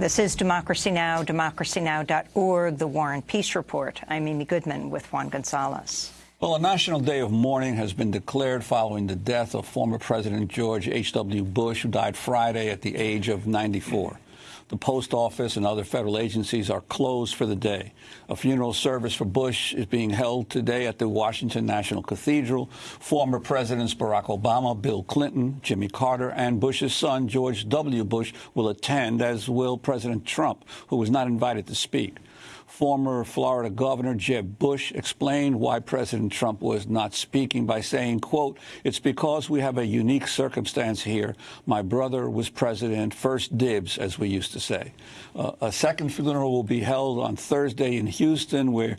This is Democracy Now!, democracynow.org, The War and Peace Report. I'm Amy Goodman with Juan Gonzalez. Well, a national day of mourning has been declared following the death of former President George H.W. Bush, who died Friday at the age of 94. The post office and other federal agencies are closed for the day. A funeral service for Bush is being held today at the Washington National Cathedral. Former Presidents Barack Obama, Bill Clinton, Jimmy Carter, and Bush's son, George W. Bush, will attend, as will President Trump, who was not invited to speak. Former Florida Governor Jeb Bush explained why President Trump was not speaking by saying, quote, it's because we have a unique circumstance here. My brother was president, first dibs, as we used to say. Uh, a second funeral will be held on Thursday in Houston, where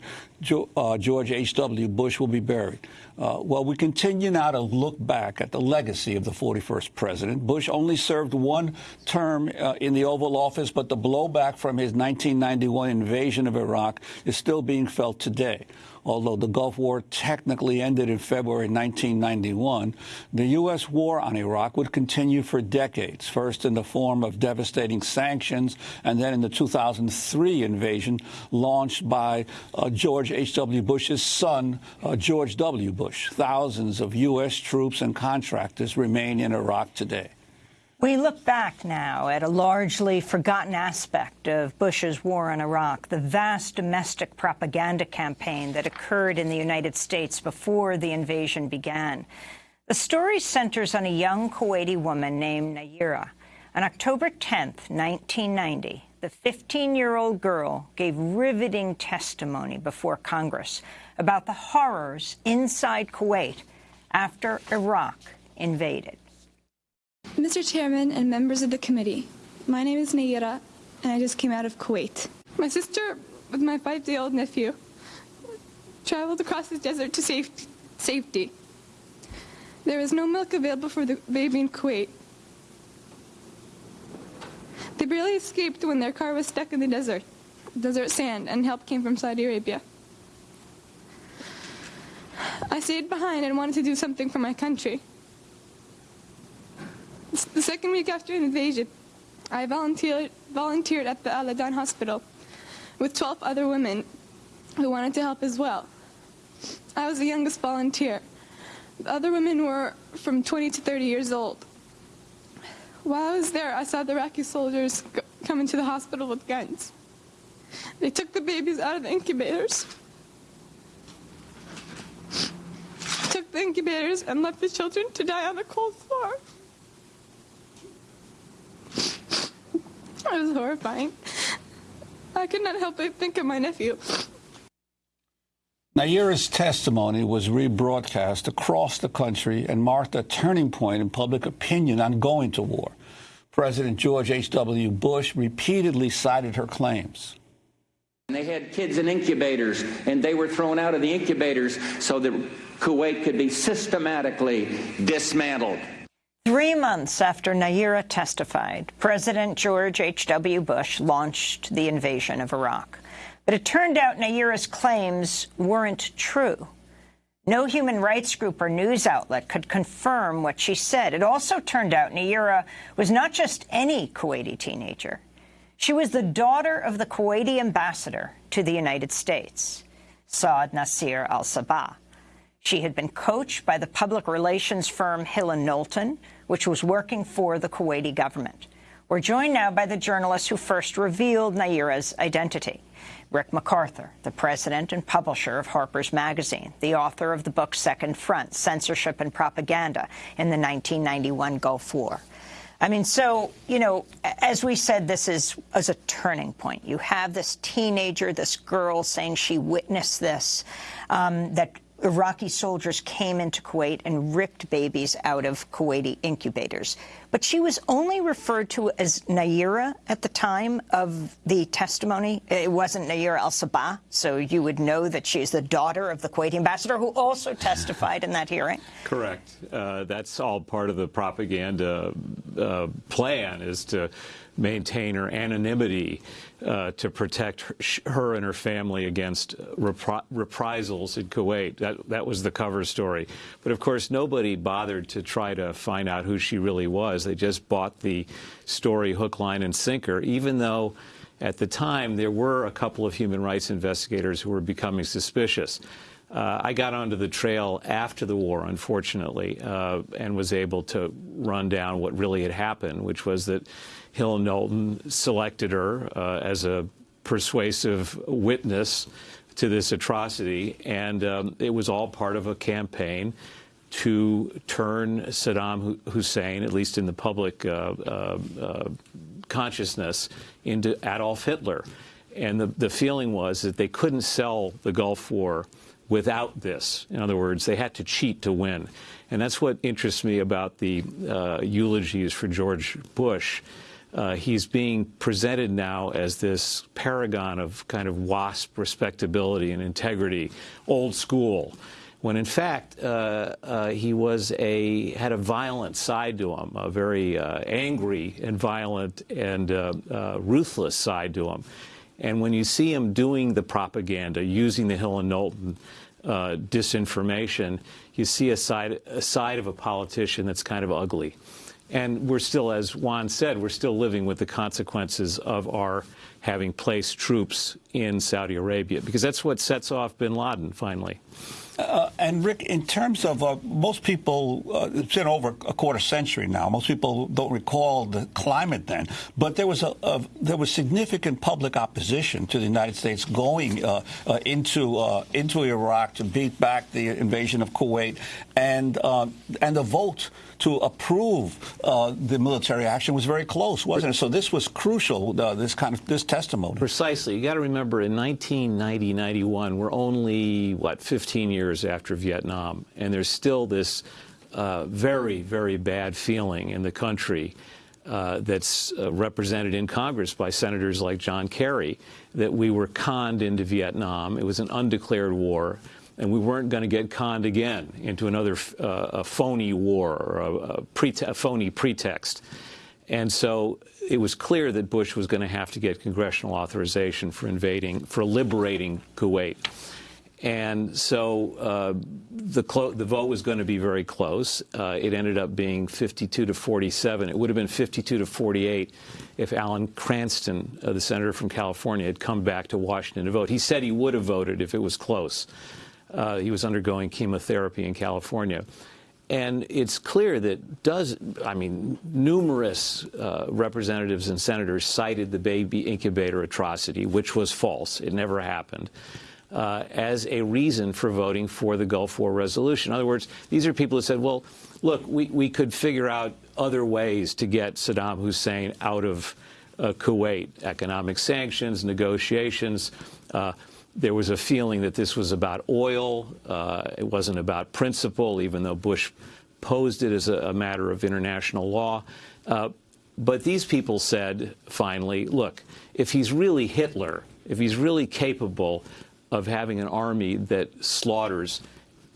uh, George H.W. Bush will be buried. Uh, well, we continue now to look back at the legacy of the 41st president. Bush only served one term uh, in the Oval Office, but the blowback from his 1991 invasion of Iraq is still being felt today. Although the Gulf War technically ended in February 1991, the U.S. war on Iraq would continue for decades, first in the form of devastating sanctions, and then in the 2003 invasion launched by uh, George H.W. Bush's son, uh, George W. Bush. Thousands of U.S. troops and contractors remain in Iraq today. We look back now at a largely forgotten aspect of Bush's war in Iraq, the vast domestic propaganda campaign that occurred in the United States before the invasion began. The story centers on a young Kuwaiti woman named Nayirah. On October 10, 1990, the 15-year-old girl gave riveting testimony before Congress about the horrors inside Kuwait after Iraq invaded. Mr. Chairman and members of the committee, my name is Nayirah, and I just came out of Kuwait. My sister, with my five-day-old nephew, traveled across the desert to safe safety. There was no milk available for the baby in Kuwait. They barely escaped when their car was stuck in the desert, desert sand, and help came from Saudi Arabia. I stayed behind and wanted to do something for my country. The second week after invasion, I volunteered, volunteered at the Al-Adan hospital with 12 other women who wanted to help as well. I was the youngest volunteer. The other women were from 20 to 30 years old. While I was there, I saw the Iraqi soldiers come into the hospital with guns. They took the babies out of the incubators, took the incubators and left the children to die on the cold floor. It was horrifying. I could not help but think of my nephew. Nayirah's testimony was rebroadcast across the country and marked a turning point in public opinion on going to war. President George H.W. Bush repeatedly cited her claims. They had kids in incubators, and they were thrown out of the incubators so that Kuwait could be systematically dismantled. Three months after Nayirah testified, President George H.W. Bush launched the invasion of Iraq. But it turned out Nayirah's claims weren't true. No human rights group or news outlet could confirm what she said. It also turned out Nayirah was not just any Kuwaiti teenager. She was the daughter of the Kuwaiti ambassador to the United States, Saud Nasir al-Sabah. She had been coached by the public relations firm Hill Knowlton, which was working for the Kuwaiti government. We're joined now by the journalist who first revealed Nayirah's identity. Rick MacArthur, the president and publisher of Harper's Magazine, the author of the book Second Front, Censorship and Propaganda in the 1991 Gulf War. I mean, so, you know, as we said, this is as a turning point. You have this teenager, this girl saying she witnessed this, um, that Iraqi soldiers came into Kuwait and ripped babies out of Kuwaiti incubators. But she was only referred to as Nayirah at the time of the testimony. It wasn't Nayirah al-Sabah, so you would know that she's the daughter of the Kuwaiti ambassador who also testified in that hearing. Correct. Uh, that's all part of the propaganda uh, plan is to maintain her anonymity uh, to protect her, and her family against repri reprisals in Kuwait. That, that was the cover story. But of course, nobody bothered to try to find out who she really was. They just bought the story hook, line, and sinker, even though at the time there were a couple of human rights investigators who were becoming suspicious. Uh, I got onto the trail after the war, unfortunately, uh, and was able to run down what really had happened, which was that Hill Knowlton selected her uh, as a persuasive witness to this atrocity, and um, it was all part of a campaign to turn Saddam Hussein, at least in the public uh, uh, uh, consciousness, into Adolf Hitler. And the, the feeling was that they couldn't sell the Gulf War without this. In other words, they had to cheat to win. And that's what interests me about the uh, eulogies for George Bush. Uh, he's being presented now as this paragon of kind of WASP respectability and integrity, old school, when in fact uh, uh he was a had a violent side to him, a very uh, angry and violent and uh, ruthless side to him. And when you see him doing the propaganda, using the Hill and Knowlton uh, disinformation, you see a side, a side of a politician that's kind of ugly. And we're still, as Juan said, we're still living with the consequences of our having placed troops in Saudi Arabia, because that's what sets off bin Laden finally. Uh, and Rick, in terms of uh, most people, uh, it's been over a quarter century now. Most people don't recall the climate then, but there was a, a there was significant public opposition to the United States going uh, uh, into uh, into Iraq to beat back the invasion of Kuwait, and and the vote to approve uh, the military action was very close, wasn't it? So this was crucial. Uh, this kind of this testimony. Precisely. You got to remember, in 1990, 91, we're only what 15 years after Vietnam, and there's still this uh, very, very bad feeling in the country. Uh, that's uh, represented in Congress by senators like John Kerry, that we were conned into Vietnam. It was an undeclared war and we weren't going to get conned again into another uh, phony war or a, a, a, phony pretext. And so it was clear that Bush was going to have to get congressional authorization for invading, for liberating Kuwait. And so uh, the, the, vote was going to be very close. Uh, it ended up being 52 to 47. It would have been 52 to 48 if Alan Cranston, uh, the senator from California, had come back to Washington to vote. He said he would have voted if it was close. Uh, he was undergoing chemotherapy in California. And it's clear that does, I mean, numerous uh, representatives and senators cited the baby incubator atrocity, which was false. It never happened. Uh, as a reason for voting for the Gulf War resolution. In other words, these are people who said, well, look, we, we could figure out other ways to get Saddam Hussein out of uh, Kuwait, economic sanctions, negotiations, uh, there was a feeling that this was about oil. Uh, it wasn't about principle, even though Bush posed it as a, a matter of international law. Uh, but these people said, finally, look, if he's really Hitler, if he's really capable of having an army that slaughters,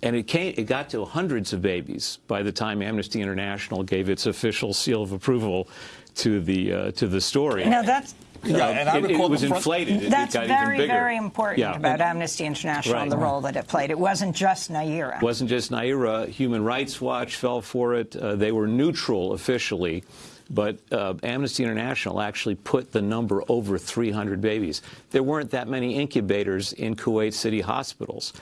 and it, came, it got to hundreds of babies by the time Amnesty International gave its official seal of approval to the uh, to the story. Now that's yeah, and I it, it was inflated. It, That's it very, very important yeah. about Amnesty International right. and the role that it played. It wasn't just Nayirah. It wasn't just Nayirah. Human Rights Watch fell for it. Uh, they were neutral officially. But uh, Amnesty International actually put the number over 300 babies. There weren't that many incubators in Kuwait City hospitals.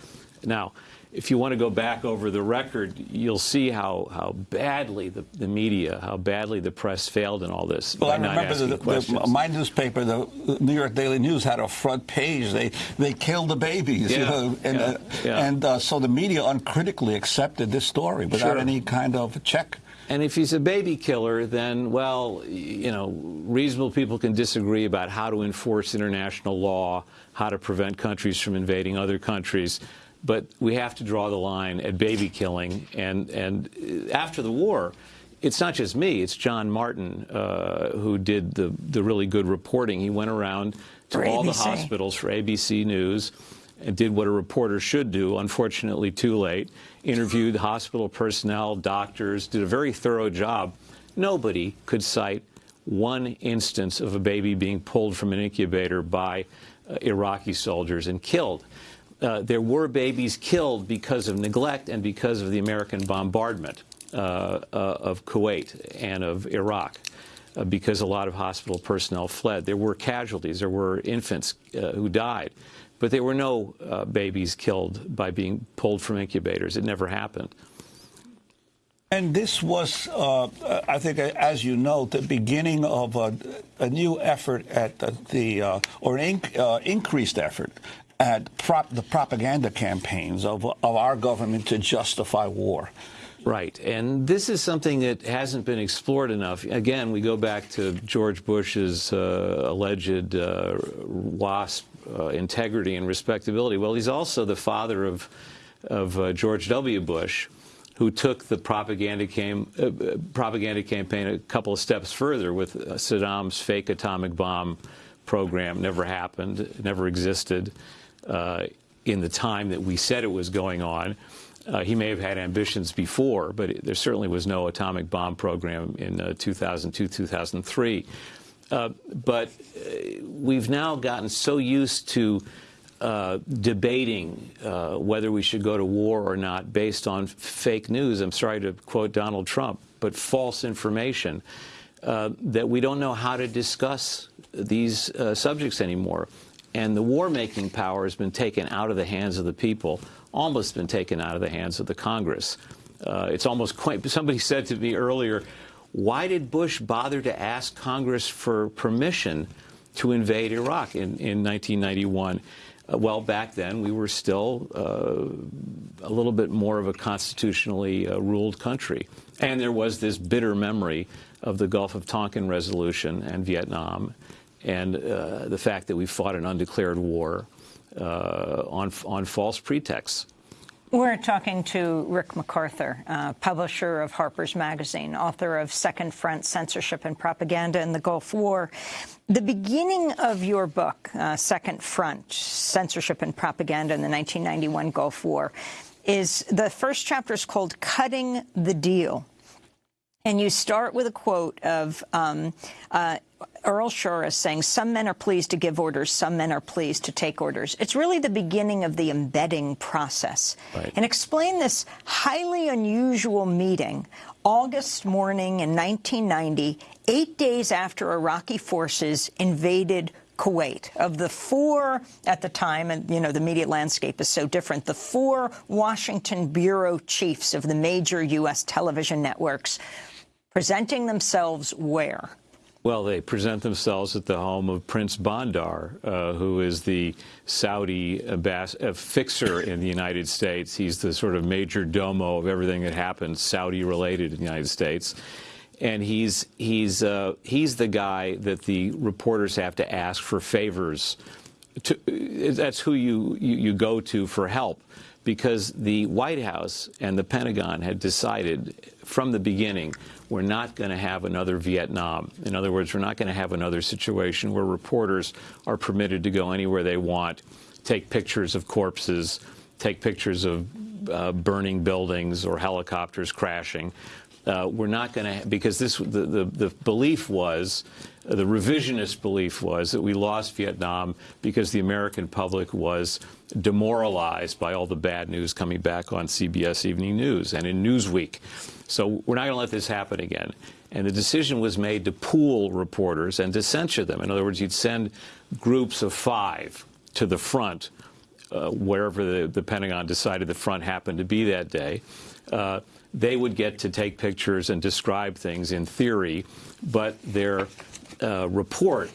Now, if you want to go back over the record, you'll see how, how badly the, the media, how badly the press failed in all this. Well, I remember the, the, my newspaper, the New York Daily News, had a front page. They they killed the babies, yeah, you know, and yeah, uh, yeah. and uh, so the media uncritically accepted this story without sure. any kind of check. And if he's a baby killer, then, well, you know, reasonable people can disagree about how to enforce international law, how to prevent countries from invading other countries. But we have to draw the line at baby killing. And, and after the war, it's not just me, it's John Martin uh, who did the, the really good reporting. He went around to for all ABC. the hospitals for ABC News and did what a reporter should do, unfortunately too late, interviewed hospital personnel, doctors, did a very thorough job. Nobody could cite one instance of a baby being pulled from an incubator by uh, Iraqi soldiers and killed. Uh, there were babies killed because of neglect and because of the American bombardment uh, uh of Kuwait and of Iraq. Uh, because a lot of hospital personnel fled. There were casualties. There were infants uh, who died. But there were no babies killed by being pulled from incubators. It never happened. And this was, uh, I think, as you know, the beginning of a, a new effort at the, the uh, or an inc uh, increased effort at prop the propaganda campaigns of, of our government to justify war. Right. And this is something that hasn't been explored enough. Again, we go back to George Bush's uh, alleged uh, WASP uh, integrity and respectability. Well, he's also the father of, of uh, George W. Bush, who took the propaganda, came, uh, propaganda campaign a couple of steps further with uh, Saddam's fake atomic bomb program. Never happened, never existed uh, in the time that we said it was going on. Uh, he may have had ambitions before, but it, there certainly was no atomic bomb program in uh, 2002, 2003. Uh, but we've now gotten so used to uh, debating uh, whether we should go to war or not based on fake news. I'm sorry to quote Donald Trump, but false information uh, that we don't know how to discuss these uh, subjects anymore. And the war-making power has been taken out of the hands of the people, almost been taken out of the hands of the Congress. Uh, it's almost quite, somebody said to me earlier, why did Bush bother to ask Congress for permission to invade Iraq in, in 1991? Uh, well, back then we were still uh, a little bit more of a constitutionally uh, ruled country. And there was this bitter memory of the Gulf of Tonkin resolution and Vietnam and uh, the fact that we fought an undeclared war uh, on, on false pretexts. We're talking to Rick MacArthur, uh, publisher of Harper's Magazine, author of Second Front, Censorship and Propaganda in the Gulf War. The beginning of your book, uh, Second Front, Censorship and Propaganda in the 1991 Gulf War, is the first chapter is called Cutting the Deal. And you start with a quote of um, uh, Earl Shorris is saying, some men are pleased to give orders, some men are pleased to take orders. It's really the beginning of the embedding process. Right. And explain this highly unusual meeting, August morning in 1990, eight days after Iraqi forces invaded Kuwait. Of the four at the time, and you know the media landscape is so different, the four Washington bureau chiefs of the major U.S. television networks presenting themselves where? Well, they present themselves at the home of Prince Bandar, uh, who is the Saudi uh, fixer in the United States. He's the sort of major domo of everything that happens Saudi-related in the United States. And he's, he's, uh, he's the guy that the reporters have to ask for favors. To, that's who you, you, you go to for help because the White House and the Pentagon had decided from the beginning we're not going to have another Vietnam. In other words, we're not going to have another situation where reporters are permitted to go anywhere they want, take pictures of corpses, take pictures of uh, burning buildings or helicopters crashing. Uh, we're not going to, because this, the, the, the belief was, the revisionist belief was that we lost Vietnam because the American public was demoralized by all the bad news coming back on CBS Evening News and in Newsweek. So we're not going to let this happen again. And the decision was made to pool reporters and to censure them. In other words, you'd send groups of five to the front, uh, wherever the, the, Pentagon decided the front happened to be that day. Uh, they would get to take pictures and describe things in theory, but their uh, report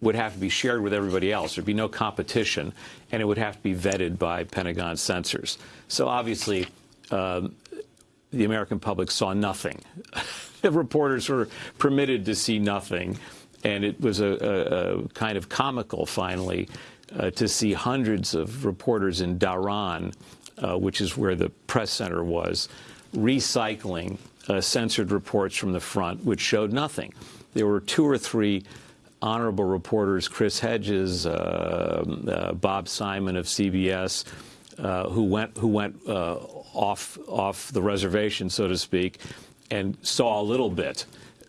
would have to be shared with everybody else. There'd be no competition, and it would have to be vetted by Pentagon censors. So obviously, um, the American public saw nothing. the reporters were permitted to see nothing, and it was a, a, a kind of comical, finally, uh, to see hundreds of reporters in Dhahran, uh, which is where the press center was, recycling uh, censored reports from the front, which showed nothing. There were two or three honorable reporters, Chris Hedges, uh, uh, Bob Simon of CBS, uh, who went who went off off the reservation, so to speak, and saw a little bit.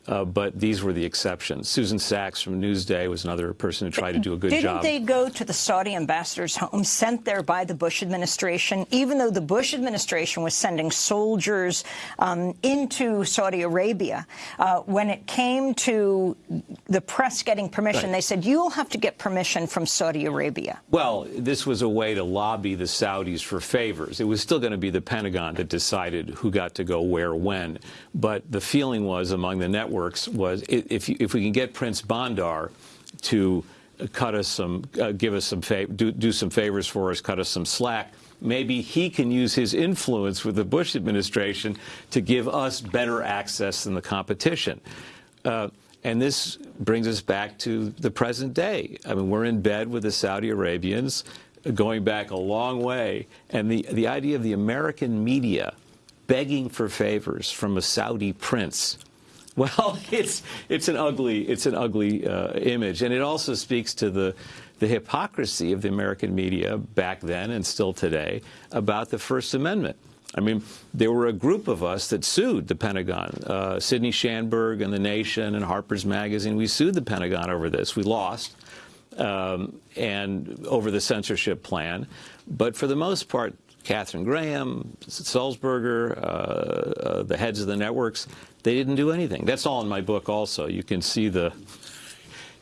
Uh, but these were the exceptions. Susan Sachs from Newsday was another person who tried to do a good job. Didn't they go to the Saudi ambassador's home, sent there by the Bush administration, even though the Bush administration was sending soldiers um, into Saudi Arabia? Uh, when it came to the press getting permission, Right. they said, you'll have to get permission from Saudi Arabia. Well, this was a way to lobby the Saudis for favors. It was still going to be the Pentagon that decided who got to go where when. But the feeling was among the networks was if, if we can get Prince Bandar to cut us some, uh, give us some, do, do some favors for us, cut us some slack, maybe he can use his influence with the Bush administration to give us better access than the competition. Uh, and this brings us back to the present day. I mean, we're in bed with the Saudi Arabians going back a long way. And the, the idea of the American media begging for favors from a Saudi prince. Well, it's it's an ugly it's an ugly uh, image, and it also speaks to the the hypocrisy of the American media back then and still today about the First Amendment. I mean, there were a group of us that sued the Pentagon. Uh, Sydney Schanberg and The Nation and Harper's Magazine. We sued the Pentagon over this. We lost, um, and over the censorship plan. But for the most part, Katharine Graham, Sulzberger, uh, uh, the heads of the networks, they didn't do anything. That's all in my book. Also, you can see the,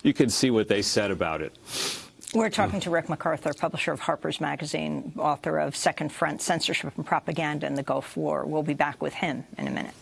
you can see what they said about it. We're talking to Rick MacArthur, publisher of Harper's Magazine, author of Second Front, Censorship and Propaganda in the Gulf War. We'll be back with him in a minute.